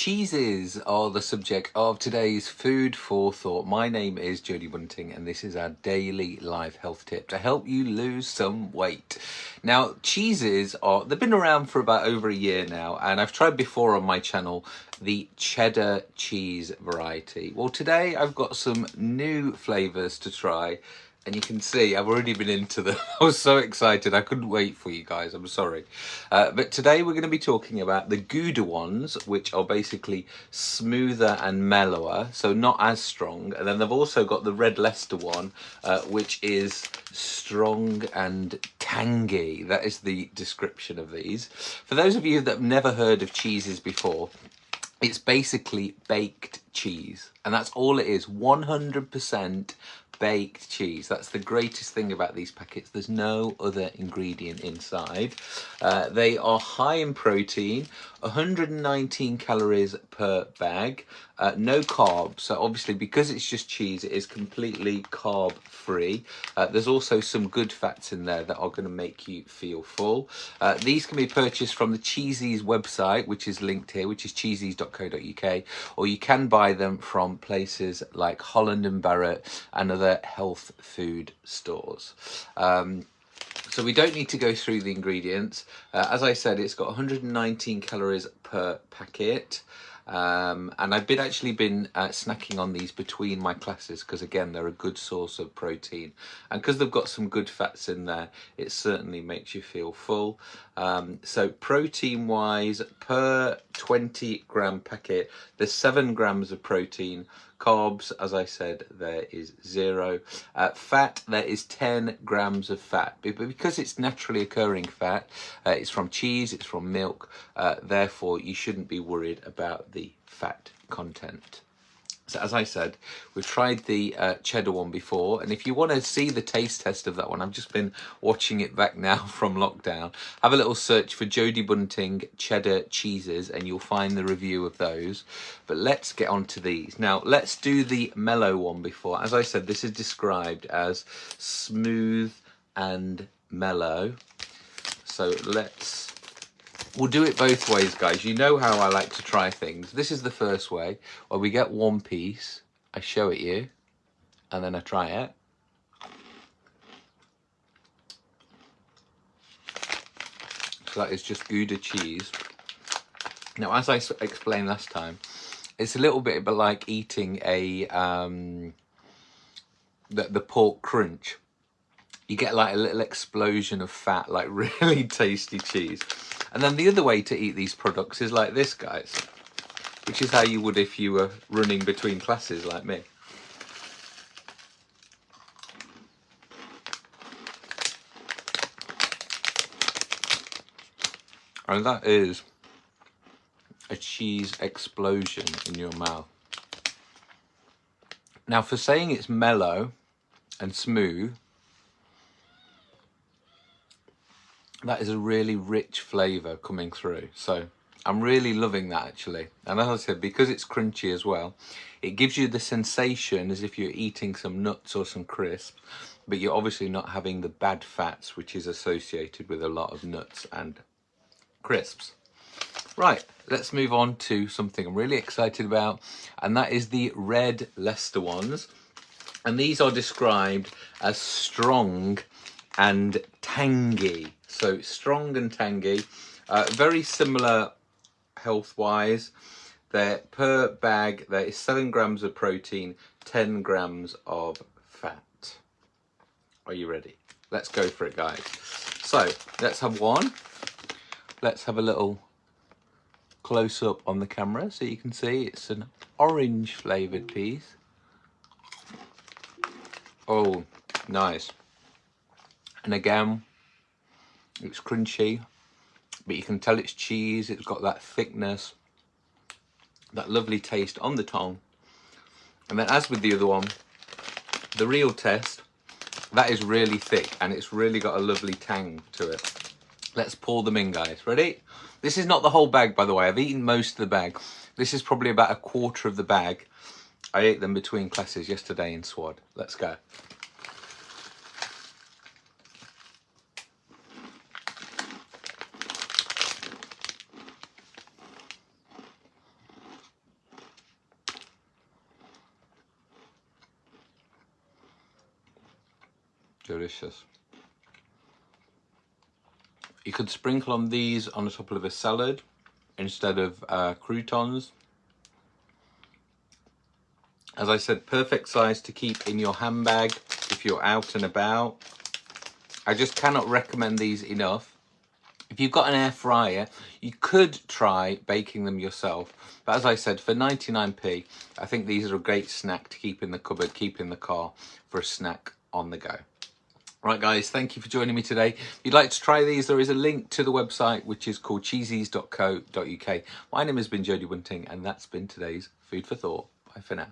Cheesies are the subject of today's Food for Thought. My name is Jodie Bunting and this is our daily life health tip to help you lose some weight. Now, Cheesies are, they've been around for about over a year now and I've tried before on my channel the cheddar cheese variety. Well, today I've got some new flavors to try and you can see I've already been into them. I was so excited. I couldn't wait for you guys. I'm sorry. Uh, but today we're going to be talking about the Gouda ones, which are basically smoother and mellower, so not as strong. And then they've also got the Red Leicester one, uh, which is strong and tangy. That is the description of these. For those of you that have never heard of Cheesies before, it's basically baked cheese and that's all it is 100% baked cheese. That's the greatest thing about these packets. There's no other ingredient inside. Uh, they are high in protein, 119 calories per bag, uh, no carbs. So obviously because it's just cheese, it is completely carb free. Uh, there's also some good fats in there that are going to make you feel full. Uh, these can be purchased from the Cheesies website, which is linked here, which is cheesies.co.uk, or you can buy them from places like Holland and Barrett and other health food stores. Um, so we don't need to go through the ingredients. Uh, as I said, it's got 119 calories per packet. Um, and I've been actually been uh, snacking on these between my classes because again they're a good source of protein. And because they've got some good fats in there it certainly makes you feel full. Um, so protein wise per 20 gram packet there's 7 grams of protein Carbs, as I said, there is zero. Uh, fat, there is 10 grams of fat. But because it's naturally occurring fat, uh, it's from cheese, it's from milk, uh, therefore you shouldn't be worried about the fat content. As I said, we've tried the uh, cheddar one before, and if you want to see the taste test of that one, I've just been watching it back now from lockdown. Have a little search for Jodie Bunting cheddar Cheesies, and you'll find the review of those. But let's get on to these. Now, let's do the mellow one before. As I said, this is described as smooth and mellow. So let's We'll do it both ways, guys. You know how I like to try things. This is the first way, where we get one piece, I show it you, and then I try it. So that is just Gouda cheese. Now, as I explained last time, it's a little bit but like eating a um, the, the pork crunch. You get like a little explosion of fat, like really tasty cheese. And then the other way to eat these products is like this, guys, which is how you would if you were running between classes like me. And that is a cheese explosion in your mouth. Now for saying it's mellow and smooth, that is a really rich flavour coming through. So I'm really loving that actually. And as I said, because it's crunchy as well, it gives you the sensation as if you're eating some nuts or some crisps, but you're obviously not having the bad fats which is associated with a lot of nuts and crisps. Right, let's move on to something I'm really excited about, and that is the Red Leicester ones. And these are described as strong and tangy. So strong and tangy, uh, very similar health-wise. There per bag there is seven grams of protein, 10 grams of fat. Are you ready? Let's go for it, guys. So let's have one. Let's have a little close up on the camera so you can see it's an orange flavored piece. Oh, nice. And again, it's crunchy, but you can tell it's cheese. It's got that thickness, that lovely taste on the tongue. And then as with the other one, the real test, that is really thick and it's really got a lovely tang to it. Let's pour them in, guys. Ready? This is not the whole bag, by the way. I've eaten most of the bag. This is probably about a quarter of the bag. I ate them between classes yesterday in SWAD. Let's go. Delicious. You could sprinkle on these on the top of a salad instead of uh, croutons. As I said, perfect size to keep in your handbag if you're out and about. I just cannot recommend these enough. If you've got an air fryer, you could try baking them yourself. But as I said, for 99p, I think these are a great snack to keep in the cupboard, keep in the car for a snack on the go. Right guys, thank you for joining me today. If you'd like to try these, there is a link to the website which is called cheesies.co.uk. My name has been Jodie Bunting and that's been today's Food for Thought. Bye for now.